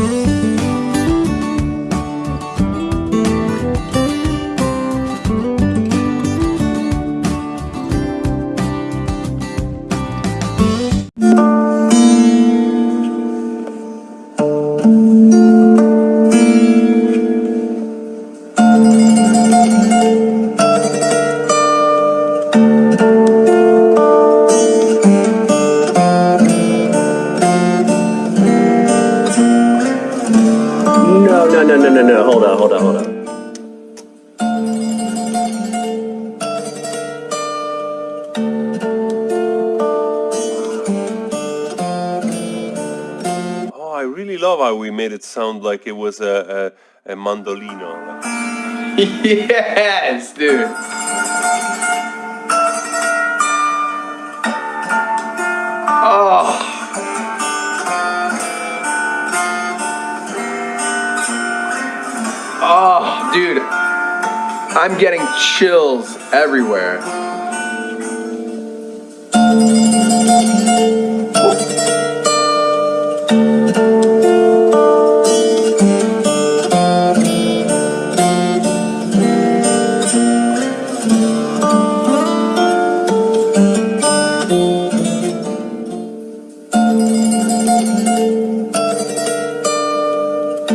嗯。How we made it sound like it was a, a, a mandolino. yes, dude. Oh. Oh, dude. I'm getting chills everywhere.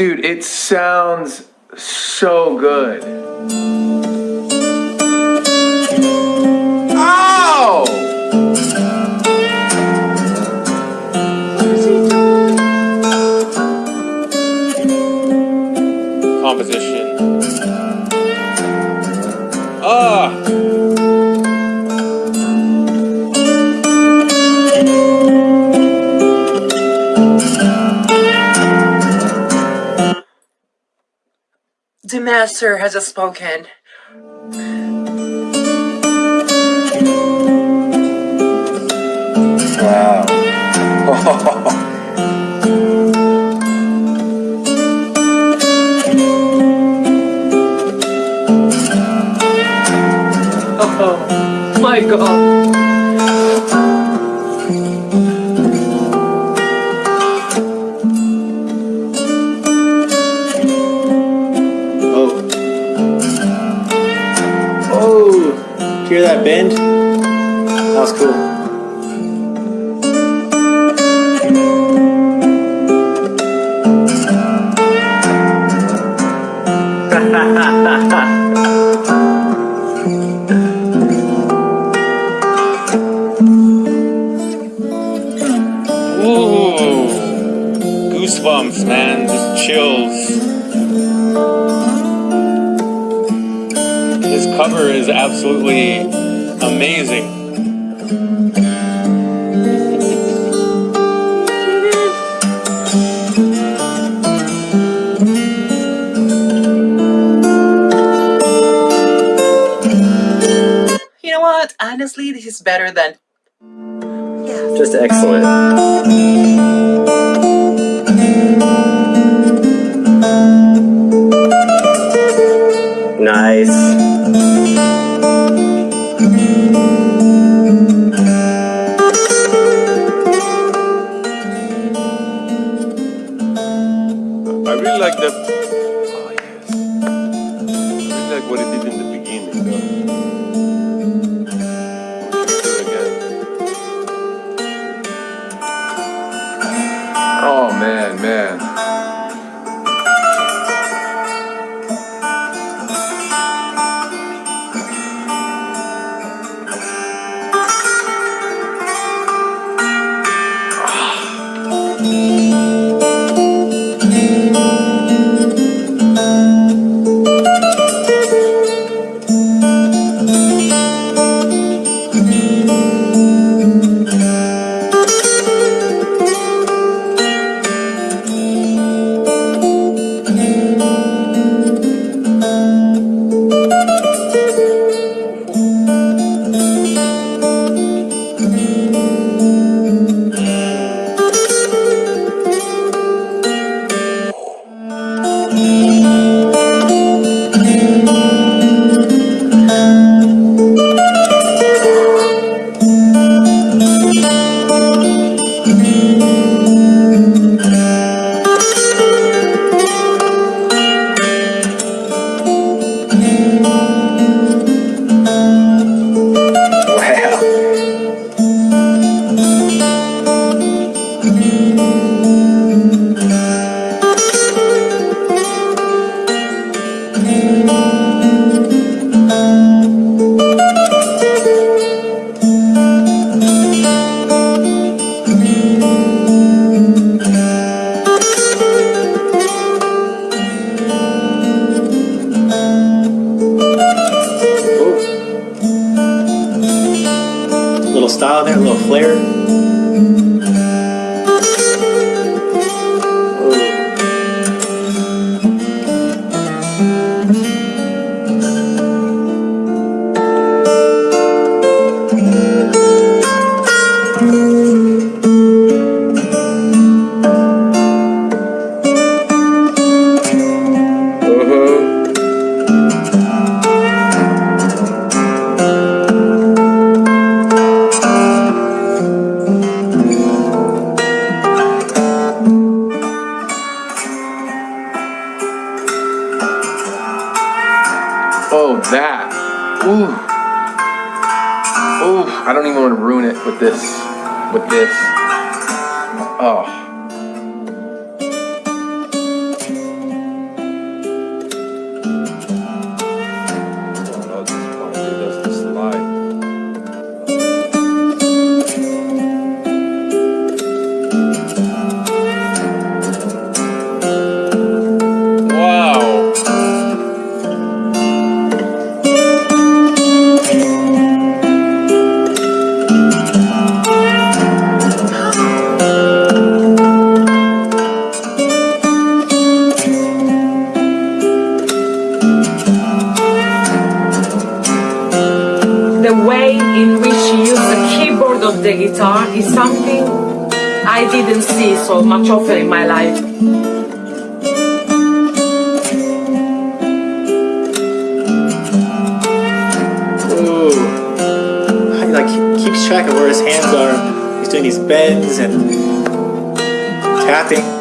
Dude, it sounds so good. Oh! composition. Ah! The master has spoken. Wow. Oh my god. Goosebumps, man. Just chills. His cover is absolutely amazing. You know what? Honestly, this is better than. Yeah. Just excellent. Man, Ooh, I don't even want to ruin it with this. With this. Oh. Guitar is something I didn't see so much often in my life. Ooh. He like keeps track of where his hands are. He's doing these bends and tapping.